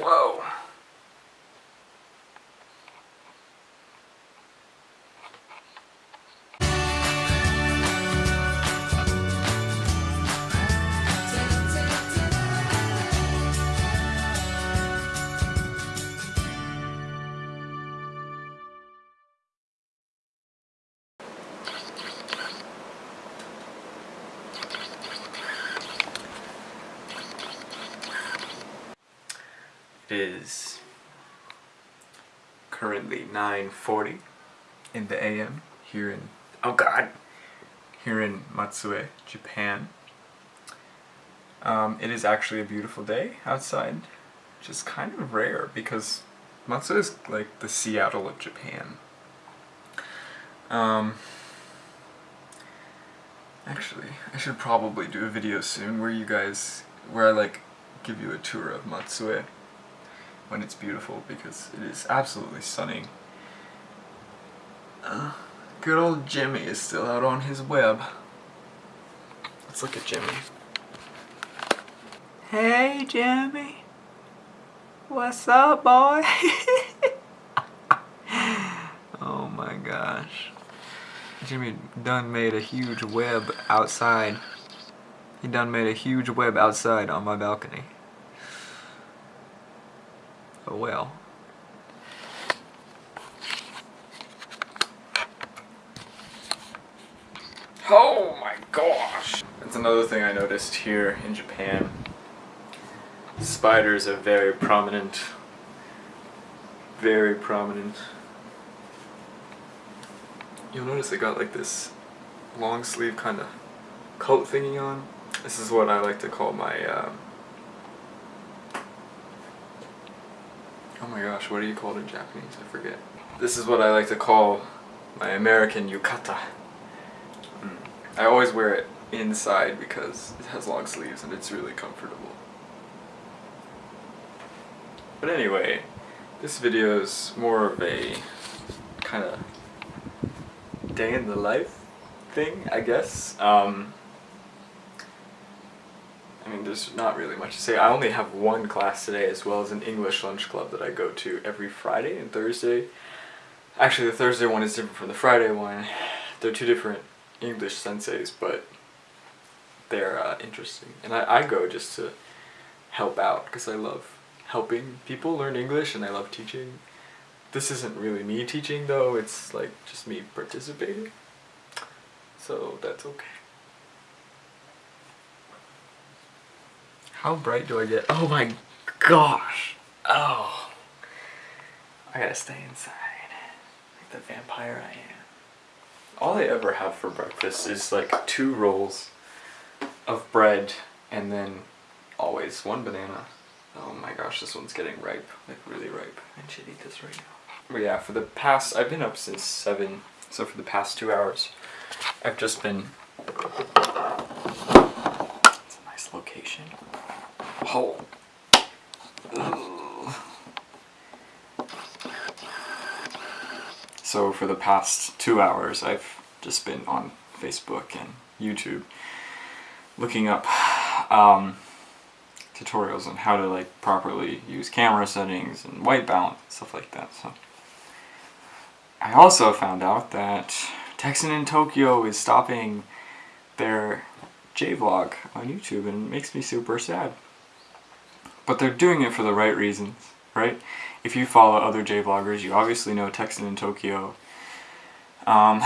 Whoa. Is currently 9.40 in the AM here in, oh god, here in Matsue, Japan. Um, it is actually a beautiful day outside, which is kind of rare because Matsue is like the Seattle of Japan. Um, actually, I should probably do a video soon where you guys, where I like give you a tour of Matsue when it's beautiful because it is absolutely stunning. Uh, good old Jimmy is still out on his web. Let's look at Jimmy. Hey Jimmy! What's up boy? oh my gosh. Jimmy done made a huge web outside. He done made a huge web outside on my balcony. Oh well. Oh my gosh! That's another thing I noticed here in Japan. Spiders are very prominent. Very prominent. You'll notice I got like this long sleeve kind of coat thingy on. This is what I like to call my um, Oh my gosh, what do you call it in Japanese? I forget. This is what I like to call my American yukata. Mm. I always wear it inside because it has long sleeves and it's really comfortable. But anyway, this video is more of a kind of day in the life thing, I guess. Um, I mean, there's not really much to say. I only have one class today as well as an English lunch club that I go to every Friday and Thursday. Actually, the Thursday one is different from the Friday one. They're two different English senseis, but they're uh, interesting. And I, I go just to help out because I love helping people learn English and I love teaching. This isn't really me teaching though, it's like just me participating. So that's okay. How bright do I get? Oh my gosh. Oh. I gotta stay inside. Like the vampire I am. All I ever have for breakfast is like two rolls of bread and then always one banana. Oh my gosh, this one's getting ripe. Like really ripe. I should eat this right now. But yeah, for the past, I've been up since 7. So for the past two hours, I've just been... It's a nice location. Oh. So for the past two hours I've just been on Facebook and YouTube looking up um, tutorials on how to like properly use camera settings and white balance and stuff like that. So I also found out that Texan in Tokyo is stopping their J-vlog on YouTube and it makes me super sad. But they're doing it for the right reasons, right? If you follow other J-vloggers, you obviously know Texan in Tokyo. Um,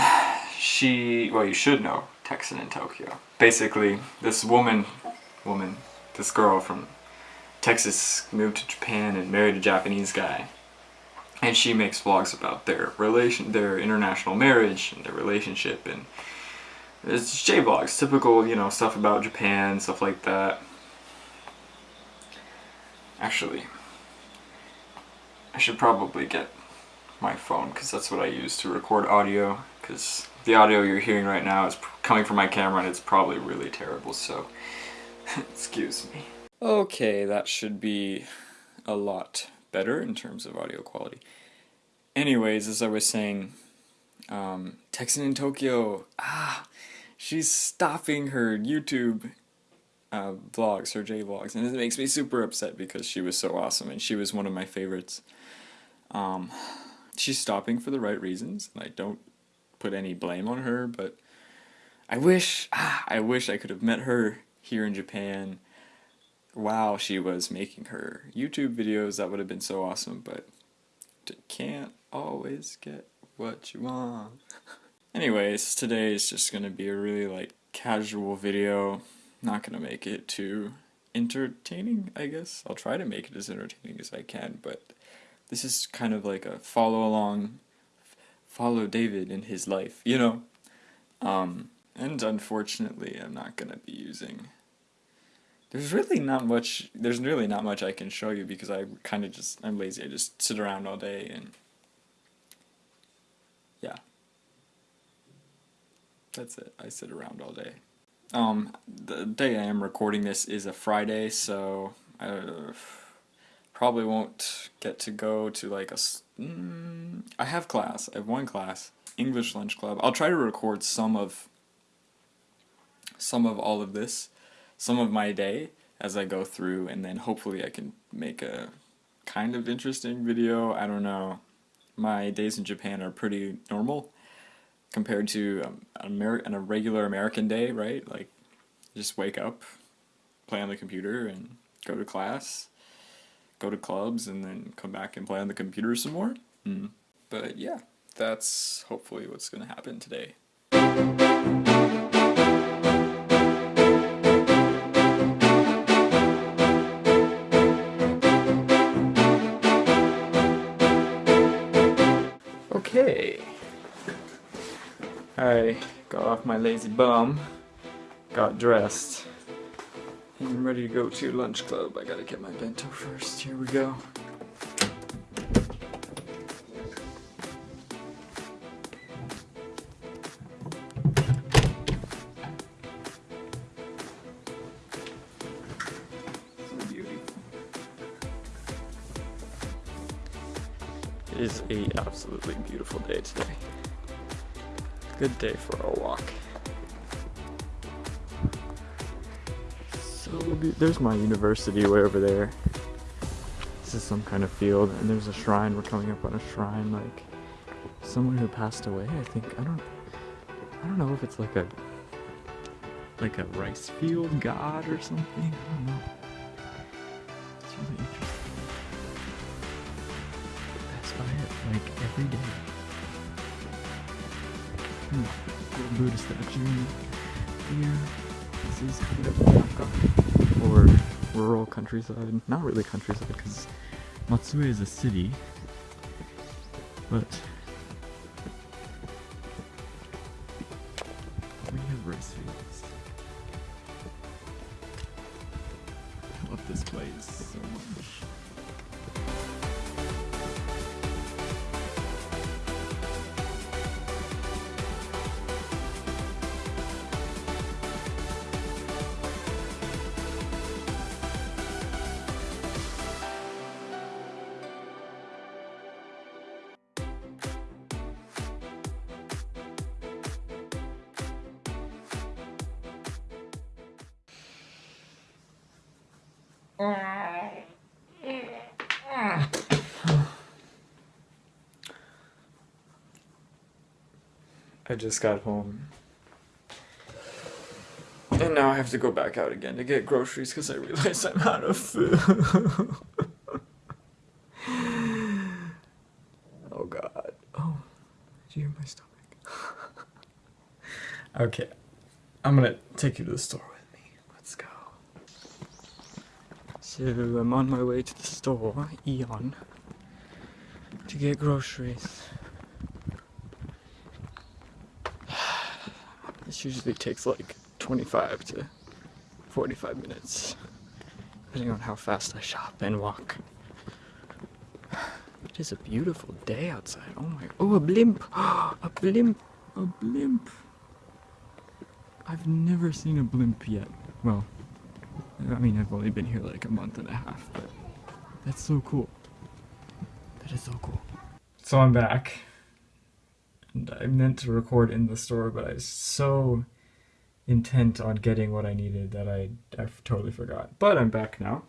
she, well you should know Texan in Tokyo. Basically, this woman, woman, this girl from Texas moved to Japan and married a Japanese guy. And she makes vlogs about their relation, their international marriage and their relationship and it's J-vlogs, typical, you know, stuff about Japan, stuff like that. Actually, I should probably get my phone because that's what I use to record audio because the audio you're hearing right now is coming from my camera and it's probably really terrible so excuse me. Okay that should be a lot better in terms of audio quality. Anyways as I was saying um, Texan in Tokyo ah she's stopping her YouTube uh, vlogs, her J vlogs, and it makes me super upset because she was so awesome and she was one of my favorites. Um, she's stopping for the right reasons, and I don't put any blame on her, but I wish, ah, I wish I could have met her here in Japan while she was making her YouTube videos. That would have been so awesome, but can't always get what you want. Anyways, today is just gonna be a really like casual video. Not gonna make it too entertaining, I guess. I'll try to make it as entertaining as I can, but this is kind of like a follow along, follow David in his life, you know? Um, and unfortunately, I'm not gonna be using. There's really not much. There's really not much I can show you because I kind of just I'm lazy. I just sit around all day and yeah. That's it. I sit around all day. Um, the day I am recording this is a Friday, so I uh, probably won't get to go to like a. Mm, I have class. I have one class, English lunch club. I'll try to record some of. Some of all of this, some of my day as I go through, and then hopefully I can make a kind of interesting video. I don't know. My days in Japan are pretty normal compared to um, an Ameri- a regular American day, right? Like, just wake up, play on the computer, and go to class, go to clubs, and then come back and play on the computer some more. Mm. But yeah, that's hopefully what's going to happen today. I got off my lazy bum, got dressed, and I'm ready to go to lunch club. I gotta get my bento first. Here we go. It is a absolutely beautiful day today. Good day for a walk. So there's my university way over there. This is some kind of field, and there's a shrine. We're coming up on a shrine, like someone who passed away. I think I don't. I don't know if it's like a like a rice field god or something. I don't know. It's really interesting. Pass by it like every day. Hmm. Buddha statue here. This is kind of Naka, or rural countryside. Not really countryside, because Matsue is a city, but we have rice fields. I love this place so much. I just got home. And now I have to go back out again to get groceries because I realize I'm out of food. oh god. Oh, did you hear my stomach? okay, I'm gonna take you to the store. So I'm on my way to the store, Aeon, to get groceries. This usually takes like 25 to 45 minutes, depending on how fast I shop and walk. It is a beautiful day outside. Oh my, oh a blimp, a blimp, a blimp. I've never seen a blimp yet. Well, I mean, I've only been here like a month and a half, but that's so cool. That is so cool. So I'm back. And I meant to record in the store, but I was so intent on getting what I needed that I I totally forgot. But I'm back now.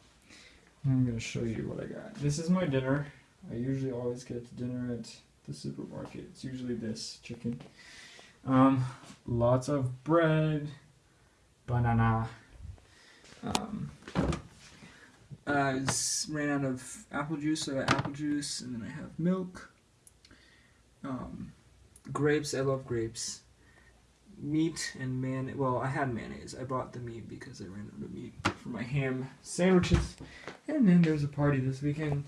I'm gonna show you what I got. This is my dinner. I usually always get dinner at the supermarket. It's usually this chicken. Um, lots of bread, banana. Um, I ran out of apple juice, so I got apple juice, and then I have milk. Um, grapes, I love grapes. Meat and man. Well, I had mayonnaise. I bought the meat because I ran out of meat for my ham sandwiches. And then there's a party this weekend.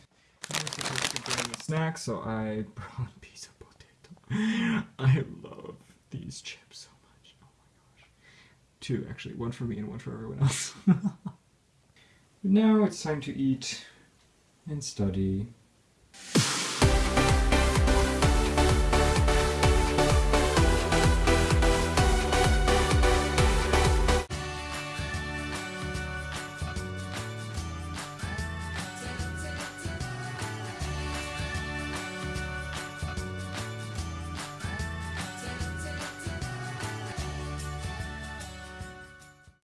I was supposed to bring a snack, so I brought pizza potato. I love these chips so much. Oh my gosh. Two, actually. One for me and one for everyone else. now it's time to eat and study